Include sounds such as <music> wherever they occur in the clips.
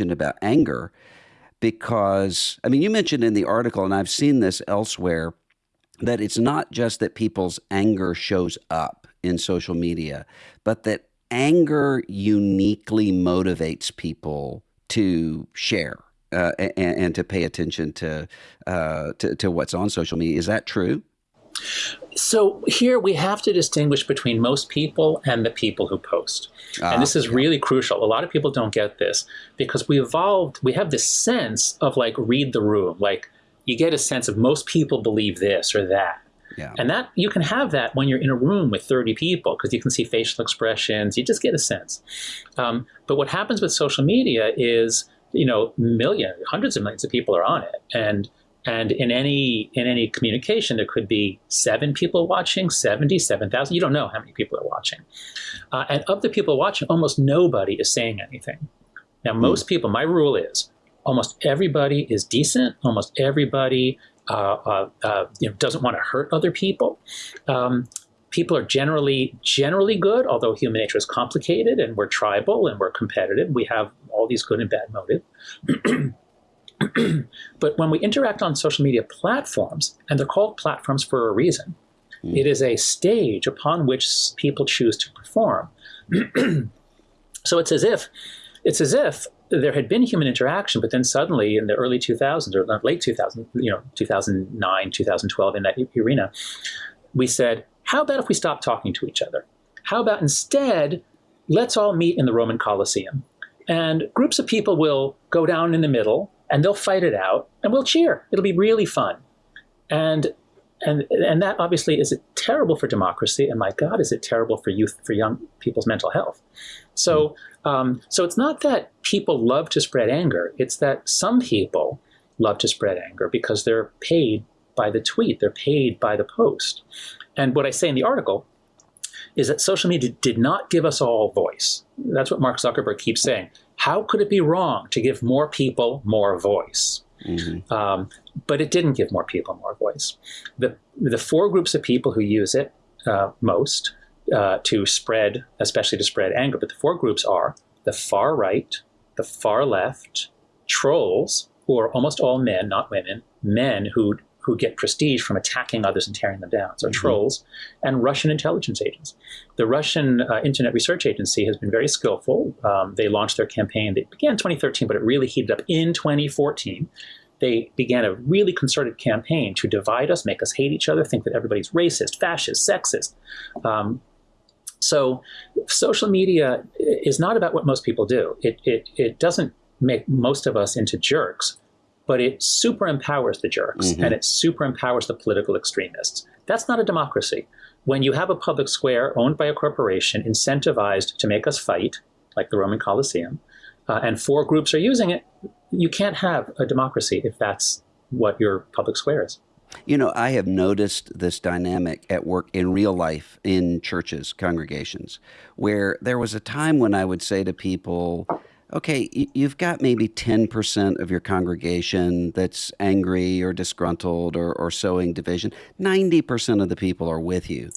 about anger because, I mean, you mentioned in the article, and I've seen this elsewhere, that it's not just that people's anger shows up in social media, but that anger uniquely motivates people to share uh, and, and, to pay attention to, uh, to, to what's on social media. Is that true? So here we have to distinguish between most people and the people who post. Ah, and this is yeah. really crucial. A lot of people don't get this because we evolved, we have this sense of like read the room. Like you get a sense of most people believe this or that. Yeah. And that you can have that when you're in a room with 30 people because you can see facial expressions. You just get a sense. Um, but what happens with social media is, you know, millions, hundreds of millions of people are on it. And and in any in any communication, there could be seven people watching, 70, 7,000. You don't know how many people are watching. Uh, and of the people watching, almost nobody is saying anything. Now, hmm. most people, my rule is almost everybody is decent. Almost everybody uh, uh, uh, you know, doesn't want to hurt other people. Um, people are generally generally good, although human nature is complicated and we're tribal and we're competitive. We have all these good and bad motives. <clears throat> <clears throat> but when we interact on social media platforms, and they're called platforms for a reason, mm. it is a stage upon which people choose to perform. <clears throat> so it's as if it's as if there had been human interaction, but then suddenly in the early 2000s or late 2000s, you know, 2009, 2012, in that arena, we said, how about if we stop talking to each other? How about instead, let's all meet in the Roman Colosseum? And groups of people will go down in the middle and they'll fight it out and we'll cheer. It'll be really fun. And and and that obviously is it terrible for democracy and my god is it terrible for youth for young people's mental health so um, so it's not that people love to spread anger it's that some people love to spread anger because they're paid by the tweet they're paid by the post and what i say in the article is that social media did not give us all voice that's what mark zuckerberg keeps saying how could it be wrong to give more people more voice? Mm-hmm. Um, but it didn't give more people more voice. The, the four groups of people who use it uh, most uh, to spread, especially to spread anger, but the four groups are the far right, the far left, trolls, who are almost all men, not women, men who who get prestige from attacking others and tearing them down. So mm -hmm. trolls and Russian intelligence agents. The Russian uh, Internet Research Agency has been very skillful. Um, they launched their campaign. They began in 2013, but it really heated up in 2014 they began a really concerted campaign to divide us, make us hate each other, think that everybody's racist, fascist, sexist. Um, so social media is not about what most people do. It, it, it doesn't make most of us into jerks but it super empowers the jerks mm-hmm. and it super empowers the political extremists. That's not a democracy. When you have a public square owned by a corporation incentivized to make us fight, like the Roman Colosseum, uh, and four groups are using it, you can't have a democracy if that's what your public square is. You know, I have noticed this dynamic at work in real life in churches, congregations, where there was a time when I would say to people, okay, you've got maybe 10% of your congregation that's angry or disgruntled or, or sowing division. 90% of the people are with you.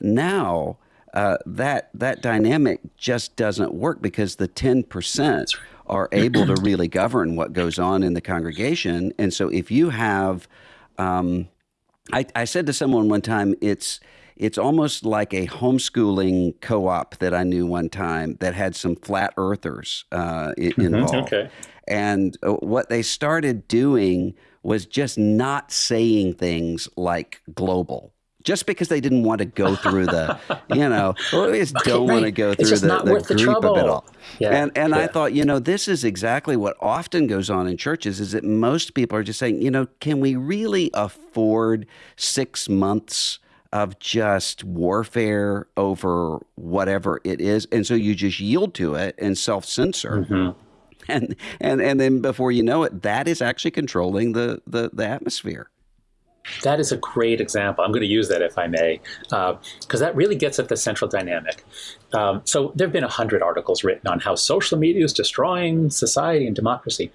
Now, uh, that that dynamic just doesn't work because the 10% are able to really govern what goes on in the congregation. And so if you have, um, I, I said to someone one time, it's it's almost like a homeschooling co-op that I knew one time that had some flat earthers uh, mm-hmm. involved. Okay. And uh, what they started doing was just not saying things like global just because they didn't want to go through the, <laughs> you know, or they just okay, don't right. want to go through the, the group the of it all. Yeah, and and yeah. I thought, you know, this is exactly what often goes on in churches is that most people are just saying, you know, can we really afford six months of just warfare over whatever it is. And so you just yield to it and self censor. Mm-hmm. And, and, and then before you know it, that is actually controlling the, the, the atmosphere. That is a great example. I'm going to use that if I may, because uh, that really gets at the central dynamic. Um, so there have been a hundred articles written on how social media is destroying society and democracy.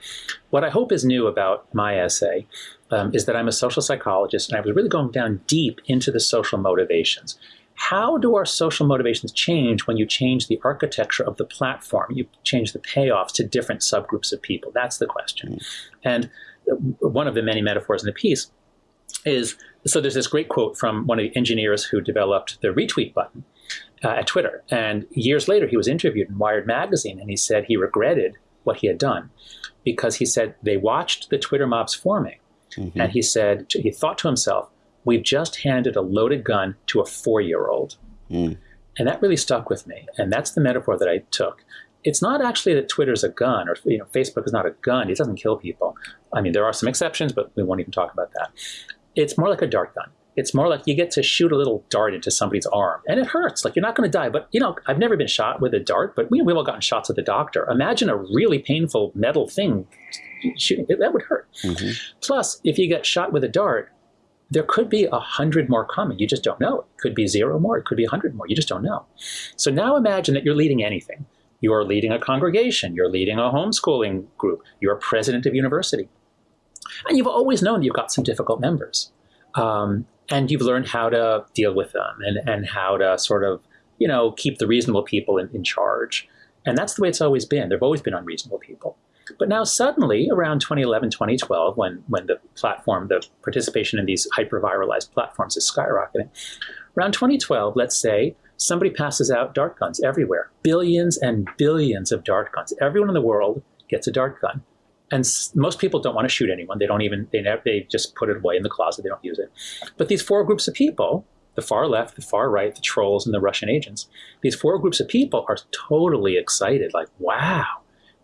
What I hope is new about my essay um, is that I'm a social psychologist and I was really going down deep into the social motivations. how do our social motivations change when you change the architecture of the platform? You change the payoffs to different subgroups of people. That's the question. And one of the many metaphors in the piece is so there's this great quote from one of the engineers who developed the retweet button uh, at Twitter. And years later, he was interviewed in Wired magazine, and he said he regretted what he had done because he said they watched the Twitter mobs forming. Mm-hmm. And he said, he thought to himself, we've just handed a loaded gun to a four year old. Mm. And that really stuck with me. And that's the metaphor that I took. It's not actually that Twitter's a gun or you know, Facebook is not a gun. It doesn't kill people. I mean, there are some exceptions, but we won't even talk about that. It's more like a dart gun. It's more like you get to shoot a little dart into somebody's arm and it hurts. Like you're not going to die. But, you know, I've never been shot with a dart, but we, we've all gotten shots at the doctor. Imagine a really painful metal thing shooting. That would hurt. Mm-hmm. Plus, if you get shot with a dart, there could be a hundred more coming. You just don't know. It could be zero more. It could be a hundred more. You just don't know. So now imagine that you're leading anything. You are leading a congregation. You're leading a homeschooling group. You're president of university. And you've always known you've got some difficult members. Um, and you've learned how to deal with them and, and how to sort of, you know, keep the reasonable people in, in charge. And that's the way it's always been. There have always been unreasonable people. But now suddenly, around 2011, 2012, when, when the platform, the participation in these hyper-viralized platforms is skyrocketing, around 2012, let's say, somebody passes out dart guns everywhere. Billions and billions of dart guns. Everyone in the world gets a dart gun. And most people don't want to shoot anyone. They don't even, they, never, they just put it away in the closet. They don't use it. But these four groups of people, the far left, the far right, the trolls, and the Russian agents, these four groups of people are totally excited. Like, wow,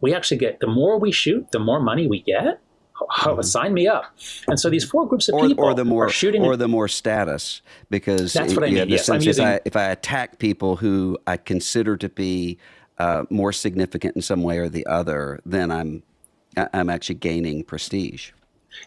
we actually get the more we shoot, the more money we get. Oh, mm-hmm. sign me up. And so these four groups of or, people or the more, are shooting, or the more status, because that's what I mean. Yes, sense using, if, I, if I attack people who I consider to be uh, more significant in some way or the other, then I'm I'm actually gaining prestige.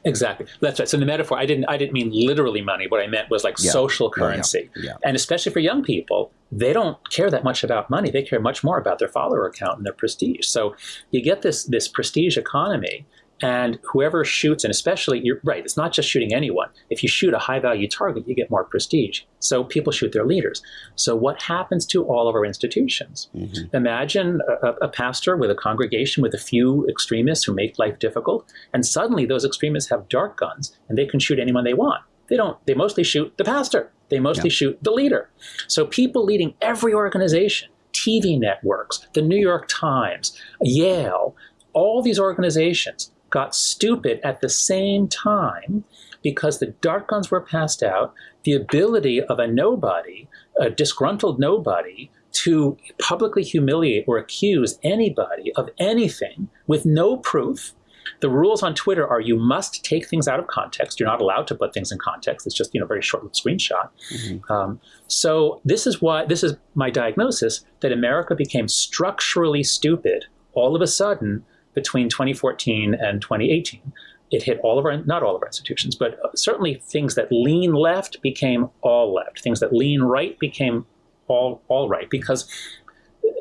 Exactly. That's right. So the metaphor, I didn't, I didn't mean literally money. What I meant was like yeah. social currency. Yeah. Yeah. And especially for young people, they don't care that much about money. They care much more about their follower account and their prestige. So you get this, this prestige economy and whoever shoots, and especially, you're right, it's not just shooting anyone. If you shoot a high value target, you get more prestige. So people shoot their leaders. So what happens to all of our institutions? Mm-hmm. Imagine a, a, pastor with a congregation with a few extremists who make life difficult, and suddenly those extremists have dart guns and they can shoot anyone they want. They don't, they mostly shoot the pastor. They mostly yeah. shoot the leader. So people leading every organization, TV networks, the New York Times, Yale, all these organizations got stupid at the same time because the dart guns were passed out, the ability of a nobody, a disgruntled nobody, to publicly humiliate or accuse anybody of anything with no proof. The rules on Twitter are you must take things out of context. You're not allowed to put things in context. It's just you know very short screenshot. Mm-hmm. Um, so this is why this is my diagnosis that America became structurally stupid all of a sudden between 2014 and 2018. It hit all of our, not all of our institutions, but certainly things that lean left became all left. Things that lean right became all, all right because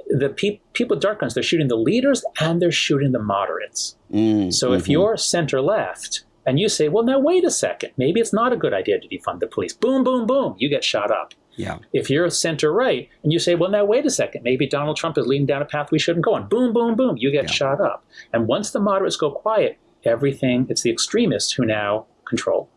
the pe- people with dark guns, they're shooting the leaders and they're shooting the moderates. Mm, so mm-hmm. if you're center left and you say, well, now wait a second, maybe it's not a good idea to defund the police, boom, boom, boom, you get shot up. Yeah. If you're a center right and you say, well, now wait a second, maybe Donald Trump is leading down a path we shouldn't go on, boom, boom, boom, you get yeah. shot up. And once the moderates go quiet, everything, it's the extremists who now control.